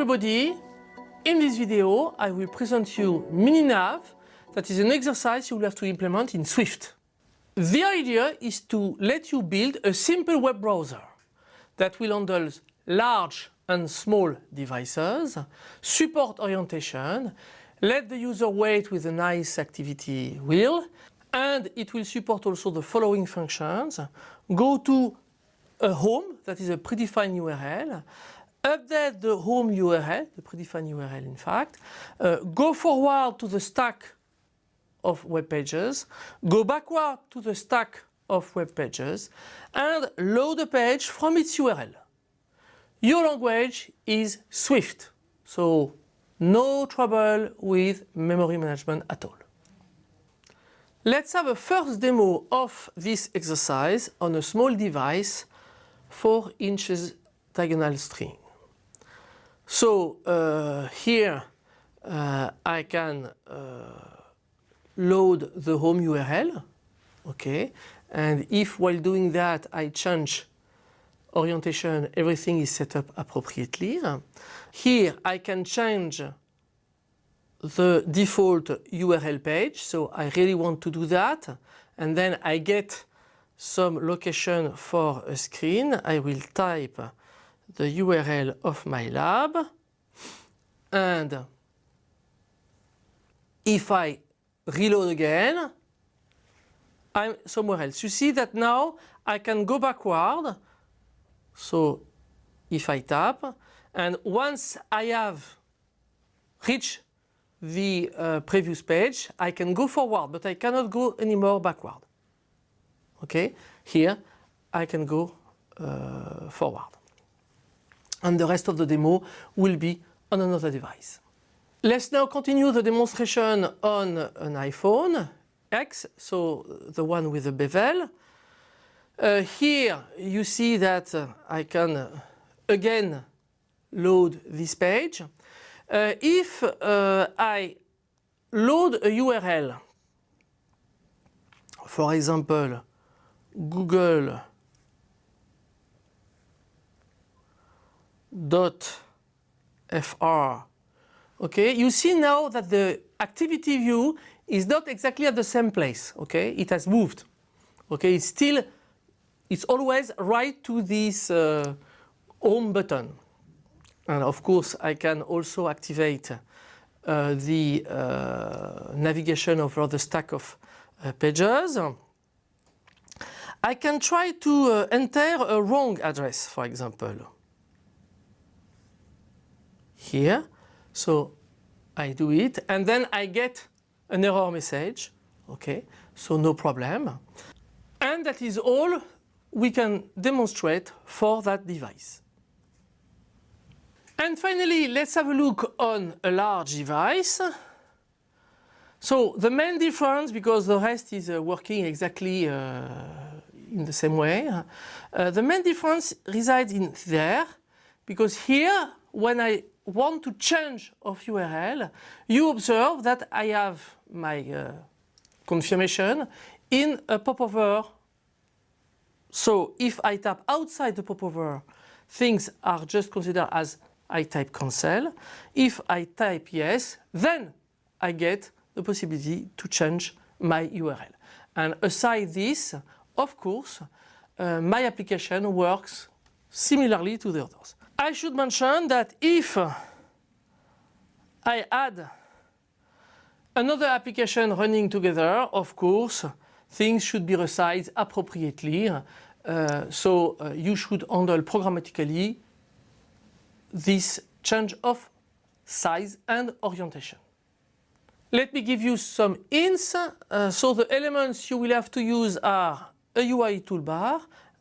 everybody! In this video I will present you MiniNav that is an exercise you will have to implement in Swift. The idea is to let you build a simple web browser that will handle large and small devices, support orientation, let the user wait with a nice activity wheel and it will support also the following functions. Go to a home that is a predefined URL, update the home URL, the predefined URL in fact, uh, go forward to the stack of web pages, go backward to the stack of web pages and load a page from its URL. Your language is Swift, so no trouble with memory management at all. Let's have a first demo of this exercise on a small device 4 inches diagonal string. So uh, here uh, I can uh, load the home URL, okay, and if while doing that I change orientation, everything is set up appropriately. Here I can change the default URL page, so I really want to do that, and then I get some location for a screen. I will type the URL of my lab and if I reload again I'm somewhere else. You see that now I can go backward so if I tap and once I have reached the uh, previous page I can go forward but I cannot go anymore backward. Okay, here I can go uh, forward and the rest of the demo will be on another device. Let's now continue the demonstration on an iPhone X, so the one with the bevel. Uh, here you see that uh, I can uh, again load this page. Uh, if uh, I load a URL, for example Google dot fr okay? You see now that the activity view is not exactly at the same place okay? It has moved. Okay? It's still it's always right to this uh, home button. And of course I can also activate uh, the uh, navigation over the stack of uh, pages. I can try to uh, enter a wrong address for example here. So I do it and then I get an error message. Okay, so no problem. And that is all we can demonstrate for that device. And finally, let's have a look on a large device. So the main difference, because the rest is uh, working exactly uh, in the same way, uh, the main difference resides in there, because here, when I want to change of URL, you observe that I have my uh, confirmation in a popover. So if I tap outside the popover, things are just considered as I type cancel. If I type yes, then I get the possibility to change my URL. And aside this, of course, uh, my application works similarly to the others. I should mention that if I add another application running together, of course, things should be resized appropriately. Uh, so uh, you should handle programmatically this change of size and orientation. Let me give you some hints. Uh, so the elements you will have to use are a UI toolbar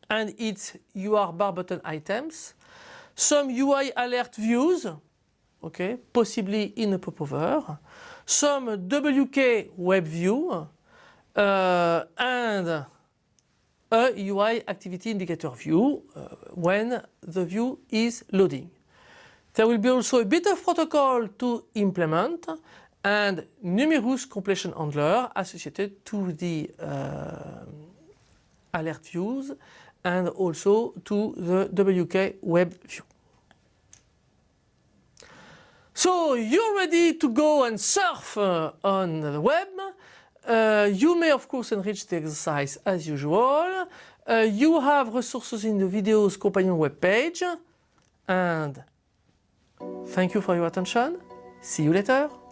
and its UI bar button items, some UI alert views, okay, possibly in a popover, some WK web view, uh, and a UI activity indicator view uh, when the view is loading. There will be also a bit of protocol to implement and numerous completion handler associated to the uh, alert views and also to the WK web view. So you're ready to go and surf uh, on the web. Uh, you may of course enrich the exercise as usual. Uh, you have resources in the video's companion webpage. And thank you for your attention. See you later.